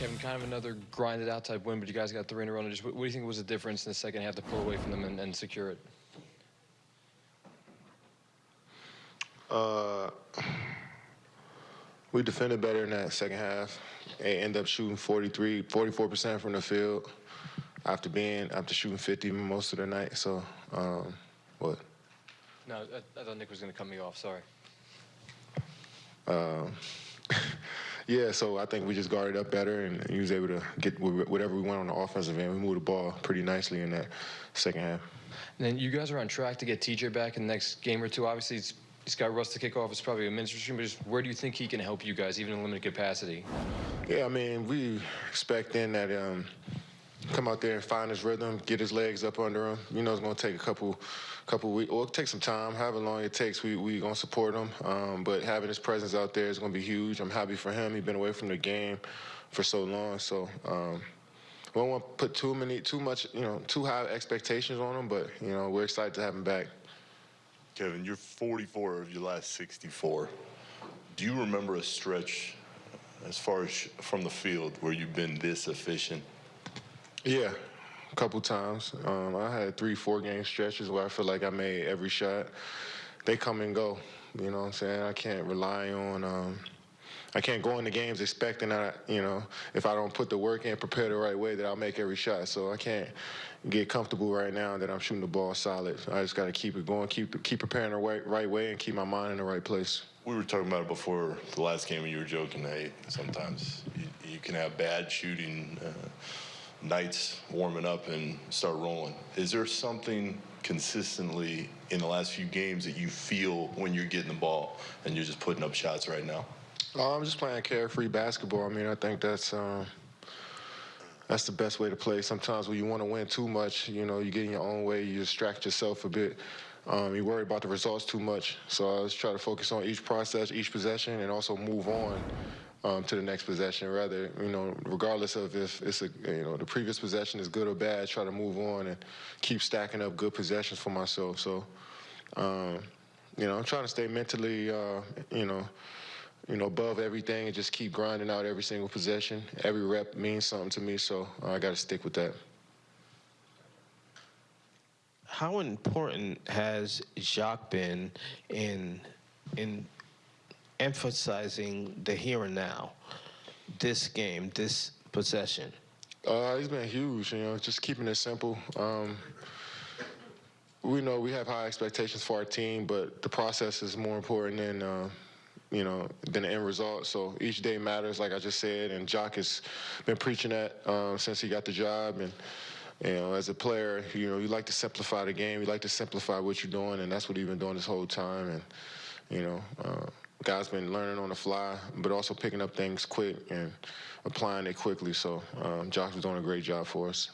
Kevin, kind of another grinded out type win, but you guys got three in a row. And just what, what do you think was the difference in the second half to pull away from them and, and secure it? Uh, we defended better in that second half and ended up shooting 43, 44% from the field after being after shooting 50 most of the night. So, um, what? No, I, I thought Nick was going to cut me off. Sorry. Um, yeah, so I think we just guarded up better and he was able to get whatever we want on the offensive end. We moved the ball pretty nicely in that second half. And then you guys are on track to get TJ back in the next game or two. Obviously, he's, he's got Russ to kick off. It's probably a ministry, but just where do you think he can help you guys, even in limited capacity? Yeah, I mean, we expect expecting that um, come out there and find his rhythm, get his legs up under him. You know, it's going to take a couple, couple weeks, or take some time. However long it takes, we we going to support him. Um, but having his presence out there is going to be huge. I'm happy for him. He's been away from the game for so long, so. Um, we don't want to put too many, too much, you know, too high expectations on him, but you know, we're excited to have him back. Kevin, you're 44 of your last 64. Do you remember a stretch as far as from the field where you've been this efficient? Yeah, a couple times. Um, I had three, four game stretches where I feel like I made every shot. They come and go. You know what I'm saying? I can't rely on. Um, I can't go into games expecting that, you know, if I don't put the work in, prepare the right way, that I'll make every shot. So I can't get comfortable right now that I'm shooting the ball solid. I just got to keep it going, keep keep preparing the right, right way, and keep my mind in the right place. We were talking about it before the last game, and you were joking, hey, sometimes you, you can have bad shooting uh, nights warming up and start rolling. Is there something consistently in the last few games that you feel when you're getting the ball and you're just putting up shots right now? Uh, I'm just playing carefree basketball. I mean, I think that's um, that's the best way to play. Sometimes when you want to win too much, you know, you get in your own way, you distract yourself a bit. Um, you worry about the results too much. So I just try to focus on each process, each possession, and also move on um, to the next possession. Rather, you know, regardless of if it's a, you know, the previous possession is good or bad, try to move on and keep stacking up good possessions for myself. So, um, you know, I'm trying to stay mentally, uh, you know you know, above everything and just keep grinding out every single possession. Every rep means something to me, so I got to stick with that. How important has Jacque been in in emphasizing the here and now, this game, this possession? Uh, he's been huge. You know, just keeping it simple. Um, we know we have high expectations for our team, but the process is more important than. Uh, you know, than the end result. So each day matters, like I just said, and Jacque has been preaching that um, since he got the job. And you know, as a player, you know, you like to simplify the game, you like to simplify what you're doing, and that's what he's been doing this whole time. And you know, uh, guys been learning on the fly, but also picking up things quick and applying it quickly. So um, Jacque was doing a great job for us.